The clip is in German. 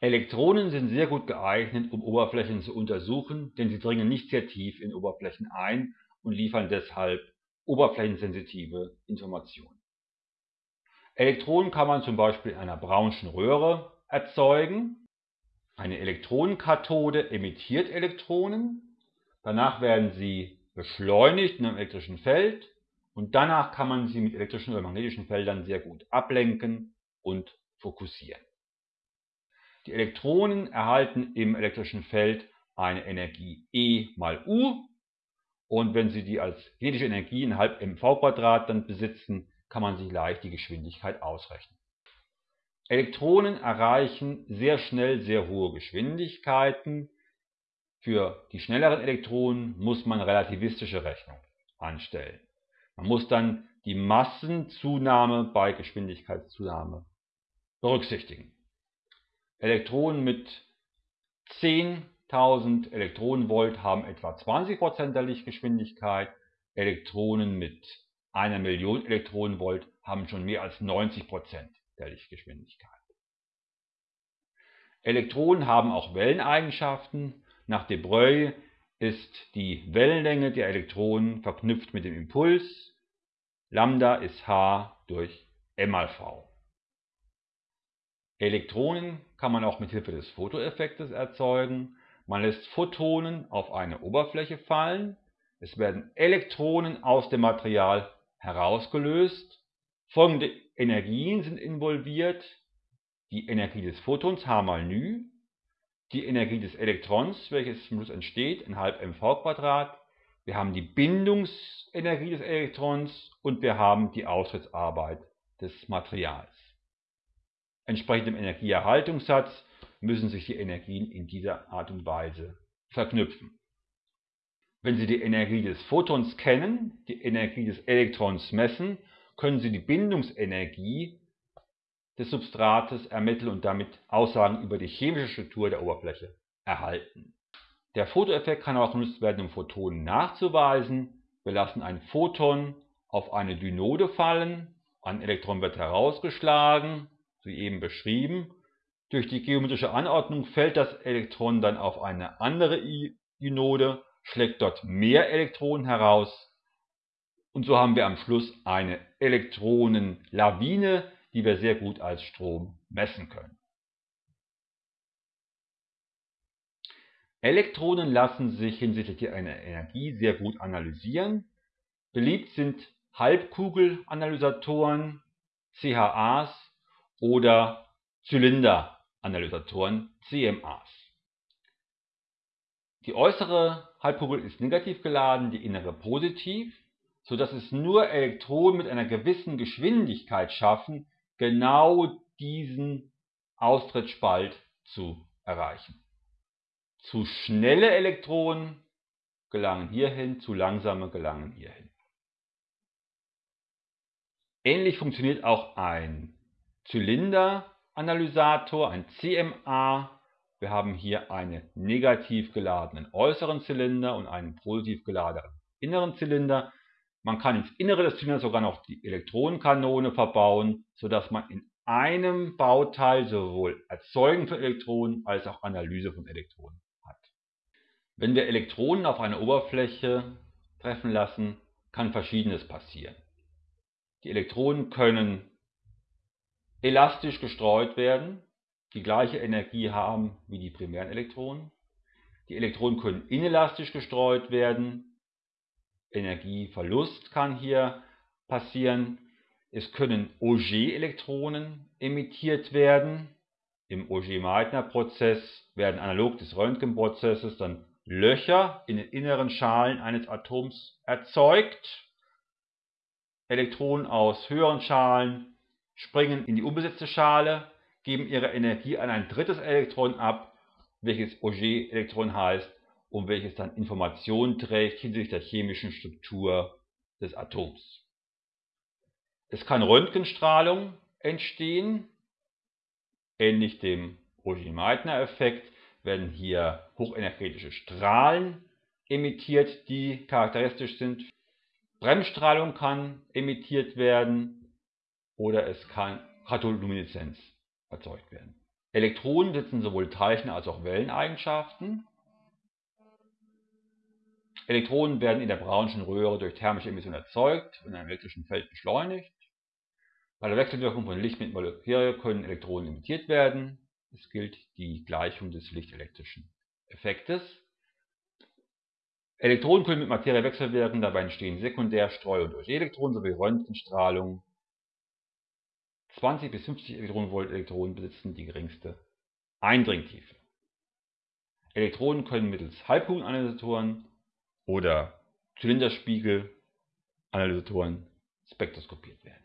Elektronen sind sehr gut geeignet, um Oberflächen zu untersuchen, denn sie dringen nicht sehr tief in Oberflächen ein und liefern deshalb oberflächensensitive Informationen. Elektronen kann man zum Beispiel in einer Brownschen Röhre erzeugen. Eine Elektronenkathode emittiert Elektronen, danach werden sie beschleunigt in einem elektrischen Feld und danach kann man sie mit elektrischen oder magnetischen Feldern sehr gut ablenken und fokussieren. Die Elektronen erhalten im elektrischen Feld eine Energie E mal U und wenn sie die als kinetische Energie in halb mv dann besitzen, kann man sich leicht die Geschwindigkeit ausrechnen. Elektronen erreichen sehr schnell sehr hohe Geschwindigkeiten. Für die schnelleren Elektronen muss man relativistische Rechnung anstellen. Man muss dann die Massenzunahme bei Geschwindigkeitszunahme berücksichtigen. Elektronen mit 10.000 Elektronenvolt haben etwa 20% der Lichtgeschwindigkeit, Elektronen mit einer Million Elektronenvolt haben schon mehr als 90% der Lichtgeschwindigkeit. Elektronen haben auch Welleneigenschaften. Nach de Broglie ist die Wellenlänge der Elektronen verknüpft mit dem Impuls. Lambda ist h durch m mal v. Elektronen kann man auch mit Hilfe des Fotoeffektes erzeugen. Man lässt Photonen auf eine Oberfläche fallen. Es werden Elektronen aus dem Material herausgelöst. Folgende Energien sind involviert. Die Energie des Photons h mal ν, die Energie des Elektrons, welches zum Schluss entsteht, in halb mv². Wir haben die Bindungsenergie des Elektrons und wir haben die Austrittsarbeit des Materials. Entsprechend dem Energieerhaltungssatz müssen sich die Energien in dieser Art und Weise verknüpfen. Wenn Sie die Energie des Photons kennen, die Energie des Elektrons messen, können Sie die Bindungsenergie des Substrates ermitteln und damit Aussagen über die chemische Struktur der Oberfläche erhalten. Der Fotoeffekt kann auch genutzt werden, um Photonen nachzuweisen. Wir lassen ein Photon auf eine Dynode fallen, ein Elektron wird herausgeschlagen, wie eben beschrieben. Durch die geometrische Anordnung fällt das Elektron dann auf eine andere Dynode, schlägt dort mehr Elektronen heraus und so haben wir am Schluss eine Elektronenlawine, die wir sehr gut als Strom messen können. Elektronen lassen sich hinsichtlich einer Energie sehr gut analysieren. Beliebt sind Halbkugelanalysatoren, CHAs oder Zylinderanalysatoren, CMAs. Die äußere Halbkugel ist negativ geladen, die innere positiv so dass es nur Elektronen mit einer gewissen Geschwindigkeit schaffen, genau diesen Austrittsspalt zu erreichen. Zu schnelle Elektronen gelangen hierhin, zu langsame gelangen hierhin. Ähnlich funktioniert auch ein Zylinderanalysator, ein CMA. Wir haben hier einen negativ geladenen äußeren Zylinder und einen positiv geladenen inneren Zylinder. Man kann ins Innere des Zylinders sogar noch die Elektronenkanone verbauen, sodass man in einem Bauteil sowohl Erzeugen von Elektronen als auch Analyse von Elektronen hat. Wenn wir Elektronen auf eine Oberfläche treffen lassen, kann verschiedenes passieren. Die Elektronen können elastisch gestreut werden, die gleiche Energie haben wie die primären Elektronen. Die Elektronen können inelastisch gestreut werden, Energieverlust kann hier passieren. Es können Auger-Elektronen emittiert werden. Im Auger-Meitner-Prozess werden analog des Röntgenprozesses dann Löcher in den inneren Schalen eines Atoms erzeugt. Elektronen aus höheren Schalen springen in die unbesetzte Schale, geben ihre Energie an ein drittes Elektron ab, welches Auger-Elektron heißt und welches dann Informationen trägt hinsichtlich der chemischen Struktur des Atoms. Es kann Röntgenstrahlung entstehen, ähnlich dem Auger-Meitner-Effekt werden hier hochenergetische Strahlen emittiert, die charakteristisch sind. Bremsstrahlung kann emittiert werden oder es kann Katholumineszenz erzeugt werden. Elektronen besitzen sowohl Teilchen- als auch Welleneigenschaften. Elektronen werden in der Brownschen Röhre durch thermische Emission erzeugt und in einem elektrischen Feld beschleunigt. Bei der Wechselwirkung von Licht mit Materie können Elektronen emittiert werden. Es gilt die Gleichung des lichtelektrischen Effektes. Elektronen können mit Materie wechselwirken, dabei entstehen Sekundärstreu- und Elektronen sowie Röntgenstrahlung. 20 bis 50 Elektronenvolt Elektronen besitzen die geringste Eindringtiefe. Elektronen können mittels Halbkugelanalysatoren oder Zylinderspiegelanalysatoren spektroskopiert werden.